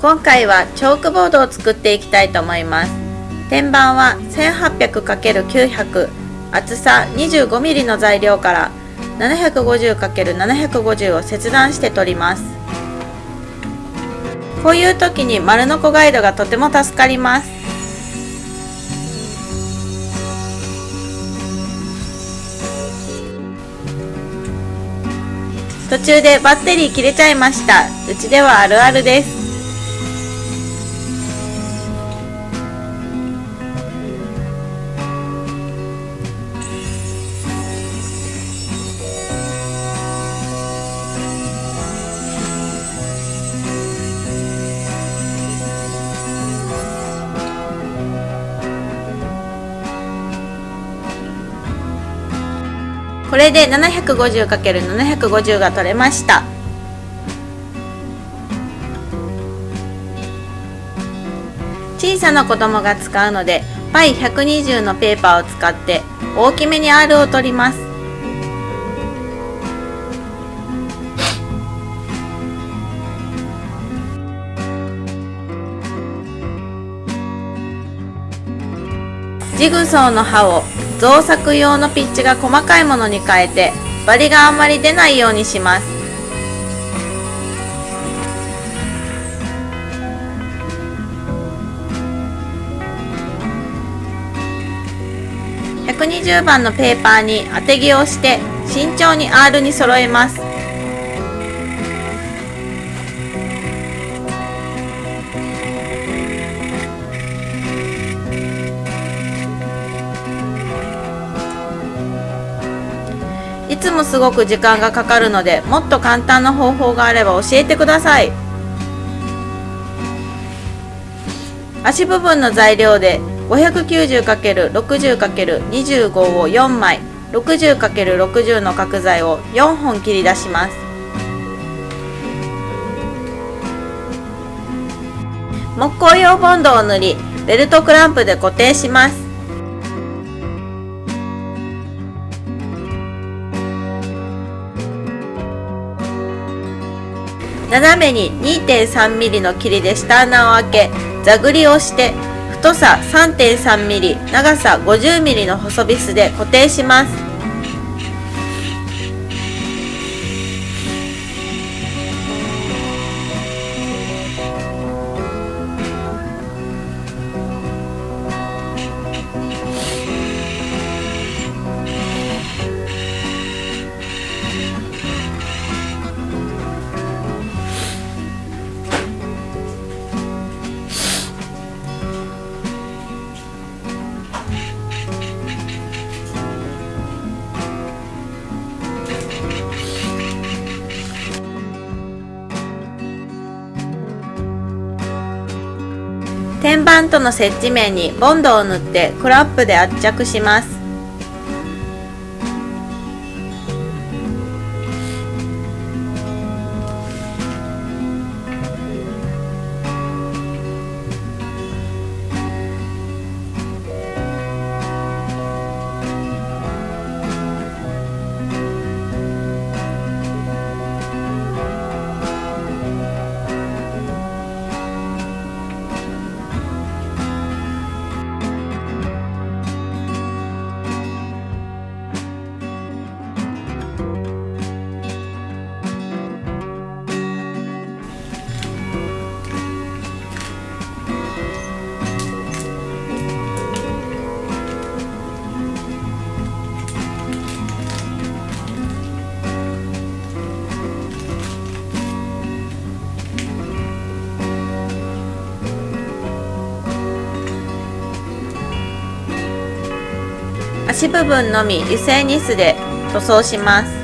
今回はチョークボードを作っていきたいと思います。天板は 1800×900 厚さ 25mm の材料から 750×750 を切断して取ります。こういう時に丸ノコガイドがとても助かります。途中でバッテリー切れちゃいました。うちではあるあるです。これで 750×750 が取れました。小さな子供が使うので π120 のペーパーを使って大きめに R を取ります。ジグソーの刃を造作用のピッチが細かいものに変えてバリがあんまり出ないようにします。120番のペーパーに当て木をして慎重に R に揃えます。つもすごく時間がかかるのでもっと簡単な方法があれば教えてください。足部分の材料で 590×60×25 を4枚 60×60 の角材を4本切り出します。木工用ボンドを塗りベルトクランプで固定します。斜めに 2.3mm の切りで下穴を開け座繰りをして太さ 3.3mm 長さ 50mm の細ビスで固定します。天板との接地面にボンドを塗ってクラップで圧着します。足部分のみ油性ニスで塗装します。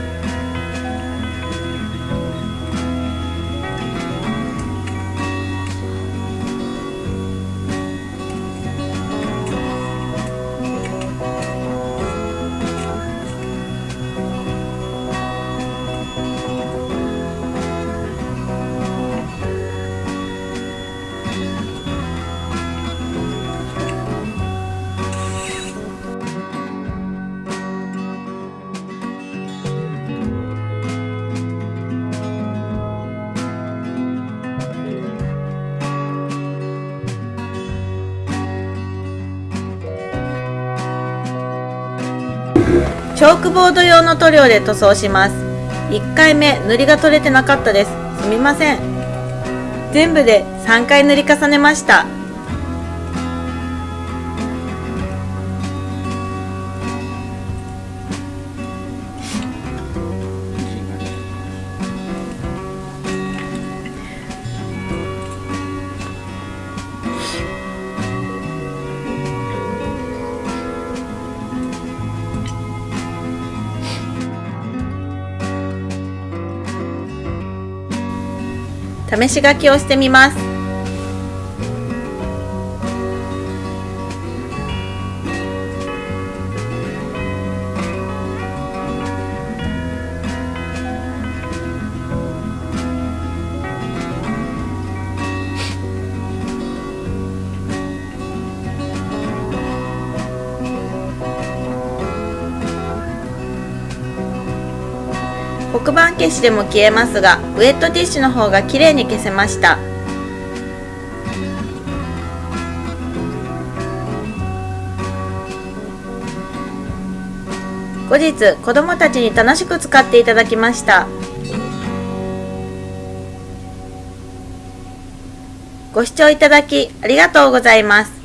チョークボード用の塗料で塗装します。1回目塗りが取れてなかったです。すみません。全部で3回塗り重ねました。試し書きをしてみます。黒板消しでも消えますがウエットティッシュの方が綺麗に消せました。後日子どもたちに楽しく使っていただきました。ご視聴いただきありがとうございます。